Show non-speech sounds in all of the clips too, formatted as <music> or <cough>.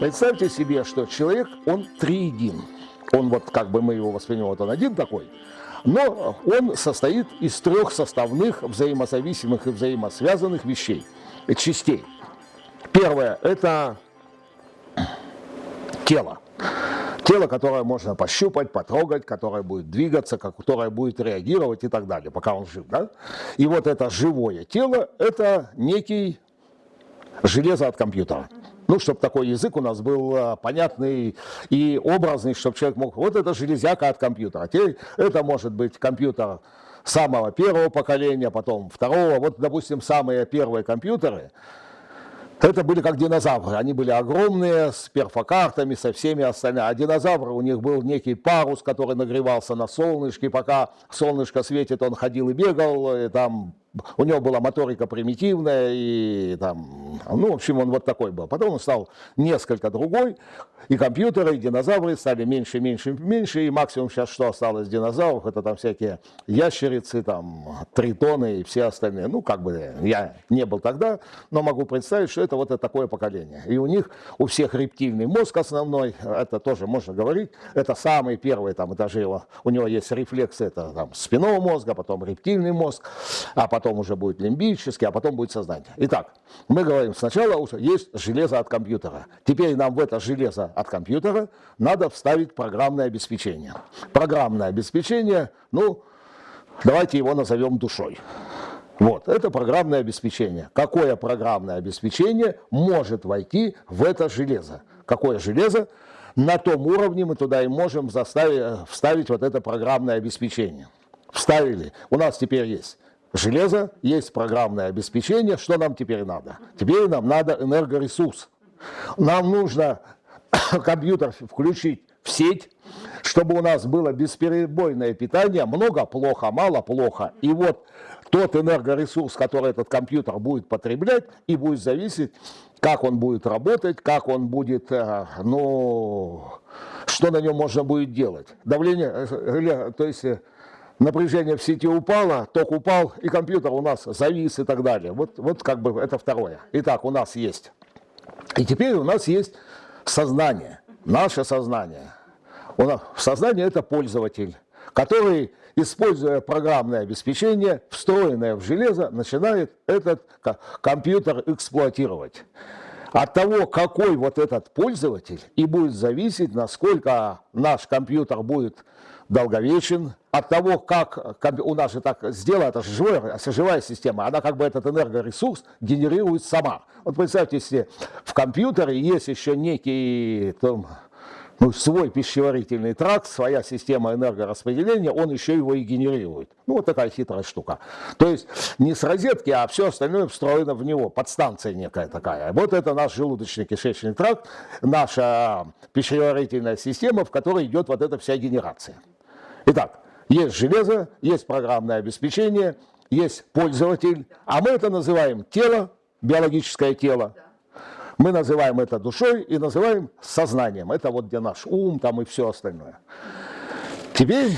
Представьте себе, что человек, он триедин. Он вот, как бы мы его воспринимаем, вот он один такой, но он состоит из трех составных, взаимозависимых и взаимосвязанных вещей, частей. Первое – это тело. Тело, которое можно пощупать, потрогать, которое будет двигаться, которое будет реагировать и так далее, пока он жив. Да? И вот это живое тело – это некий железо от компьютера. Ну, чтобы такой язык у нас был а, понятный и образный, чтобы человек мог... Вот это железяка от компьютера. Теперь это может быть компьютер самого первого поколения, потом второго. Вот, допустим, самые первые компьютеры – это были как динозавры. Они были огромные, с перфокартами, со всеми остальными. А динозавры, у них был некий парус, который нагревался на солнышке. Пока солнышко светит, он ходил и бегал. И там у него была моторика примитивная, и там, ну, в общем, он вот такой был. Потом он стал несколько другой, и компьютеры, и динозавры стали меньше, меньше, меньше, и максимум сейчас что осталось динозавров, это там всякие ящерицы, там, тритоны и все остальные. Ну, как бы я не был тогда, но могу представить, что это вот это такое поколение. И у них, у всех рептильный мозг основной, это тоже можно говорить, это самый первый там этажи его, у него есть рефлексы, это там спинного мозга, потом рептильный мозг, а потом уже будет лимбический, а потом будет сознание. Итак, мы говорим, сначала есть железо от компьютера. Теперь нам в это железо от компьютера надо вставить программное обеспечение. Программное обеспечение, ну, давайте его назовем душой. Вот, это программное обеспечение. Какое программное обеспечение может войти в это железо? Какое железо? На том уровне мы туда и можем заставить, вставить вот это программное обеспечение. Вставили. У нас теперь есть железо, есть программное обеспечение. Что нам теперь надо? Теперь нам надо энергоресурс. Нам нужно <coughs> компьютер включить в сеть, чтобы у нас было бесперебойное питание, много плохо, мало плохо. И вот тот энергоресурс, который этот компьютер будет потреблять, и будет зависеть, как он будет работать, как он будет, э, ну, что на нем можно будет делать. Давление, э, то есть э, напряжение в сети упало, ток упал, и компьютер у нас завис и так далее. Вот, вот как бы это второе. Итак, у нас есть. И теперь у нас есть сознание, наше сознание. У нас, сознание это пользователь, который, используя программное обеспечение, встроенное в железо, начинает этот компьютер эксплуатировать. От того, какой вот этот пользователь, и будет зависеть, насколько наш компьютер будет долговечен, от того, как у нас же так сделано, это же живая, живая система, она как бы этот энергоресурс генерирует сама. Вот представьте, если в компьютере есть еще некий там, ну, свой пищеварительный тракт, своя система энергораспределения, он еще его и генерирует. Ну, вот такая хитрая штука. То есть не с розетки, а все остальное встроено в него, подстанция некая такая. Вот это наш желудочно-кишечный тракт, наша пищеварительная система, в которой идет вот эта вся генерация. Итак, есть железо, есть программное обеспечение, есть пользователь, а мы это называем тело, биологическое тело. Мы называем это душой и называем сознанием. Это вот где наш ум там и все остальное. Теперь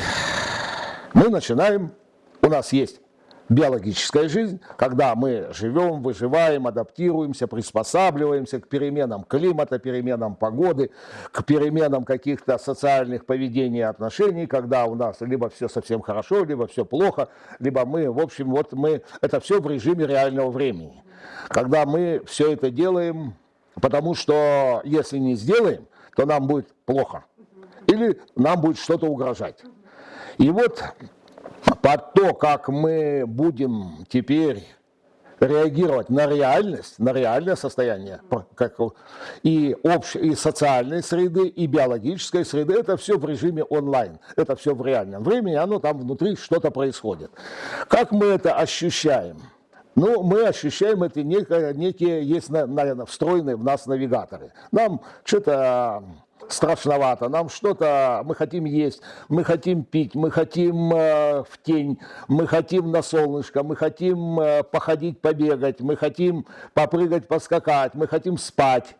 мы начинаем, у нас есть биологическая жизнь, когда мы живем, выживаем, адаптируемся, приспосабливаемся к переменам климата, переменам погоды, к переменам каких-то социальных поведений и отношений, когда у нас либо все совсем хорошо, либо все плохо, либо мы, в общем, вот мы, это все в режиме реального времени. Когда мы все это делаем, потому что если не сделаем, то нам будет плохо. Или нам будет что-то угрожать. И вот под то, как мы будем теперь реагировать на реальность, на реальное состояние как, и, общ, и социальной среды, и биологической среды, это все в режиме онлайн, это все в реальном времени, оно там внутри что-то происходит. Как мы это ощущаем? Ну, мы ощущаем это некие, некие есть на, на, встроенные в нас навигаторы. Нам что-то страшновато, нам что-то, мы хотим есть, мы хотим пить, мы хотим э, в тень, мы хотим на солнышко, мы хотим э, походить, побегать, мы хотим попрыгать, поскакать, мы хотим спать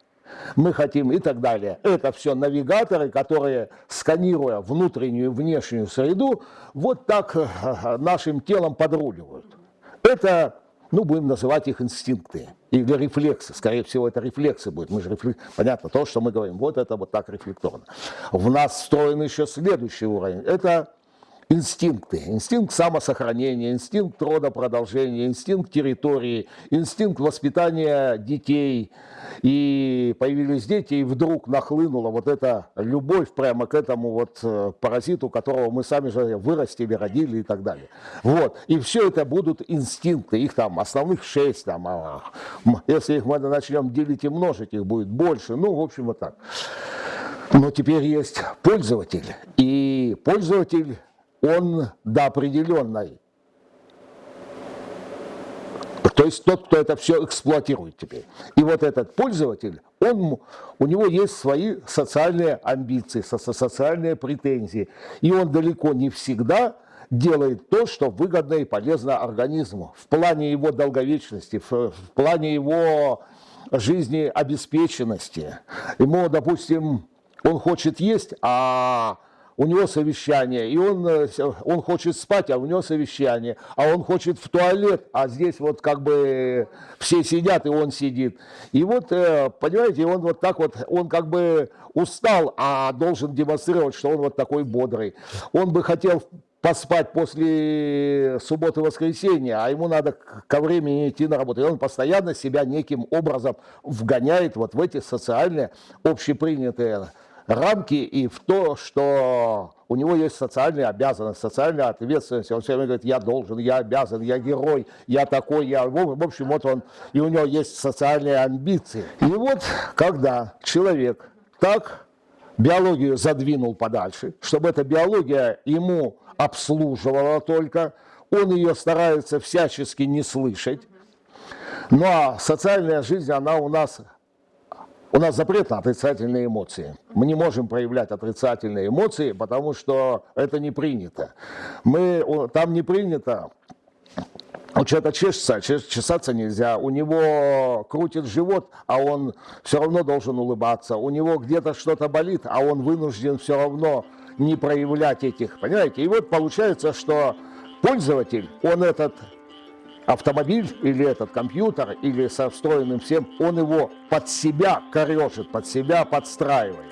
мы хотим и так далее. Это все навигаторы, которые, сканируя внутреннюю и внешнюю среду, вот так э, нашим телом подруливают. Это ну, будем называть их инстинкты или рефлексы. Скорее всего, это рефлексы будут. Мы же рефлек... Понятно, то, что мы говорим, вот это вот так рефлекторно. В нас встроен еще следующий уровень. Это инстинкты. Инстинкт самосохранения, инстинкт родопродолжения, инстинкт территории, инстинкт воспитания детей. И появились дети, и вдруг нахлынула вот эта любовь прямо к этому вот э, паразиту, которого мы сами же вырастили, родили и так далее. Вот. И все это будут инстинкты, их там основных шесть, там, а, если их мы начнем делить и множить, их будет больше. Ну, в общем, вот так. Но теперь есть пользователь. И пользователь он до определенной. То есть тот, кто это все эксплуатирует теперь. И вот этот пользователь, он, у него есть свои социальные амбиции, социальные претензии. И он далеко не всегда делает то, что выгодно и полезно организму. В плане его долговечности, в, в плане его жизнеобеспеченности. Ему, допустим, он хочет есть, а у него совещание, и он, э, он хочет спать, а у него совещание, а он хочет в туалет, а здесь вот как бы все сидят, и он сидит. И вот, э, понимаете, он вот так вот, он как бы устал, а должен демонстрировать, что он вот такой бодрый. Он бы хотел поспать после субботы-воскресенья, а ему надо ко времени идти на работу. И он постоянно себя неким образом вгоняет вот в эти социальные, общепринятые рамки и в то, что у него есть социальные обязанности, социальная ответственность. Он все время говорит, я должен, я обязан, я герой, я такой, я... В общем, вот он, и у него есть социальные амбиции. И вот, когда человек так биологию задвинул подальше, чтобы эта биология ему обслуживала только, он ее старается всячески не слышать, ну, а социальная жизнь, она у нас у нас запрет на отрицательные эмоции. Мы не можем проявлять отрицательные эмоции, потому что это не принято. Мы, там не принято у человека чешется, чесаться нельзя, у него крутит живот, а он все равно должен улыбаться, у него где-то что-то болит, а он вынужден все равно не проявлять этих, понимаете? И вот получается, что пользователь, он этот автомобиль или этот компьютер, или со встроенным всем, он его под себя корежит, под себя подстраивает.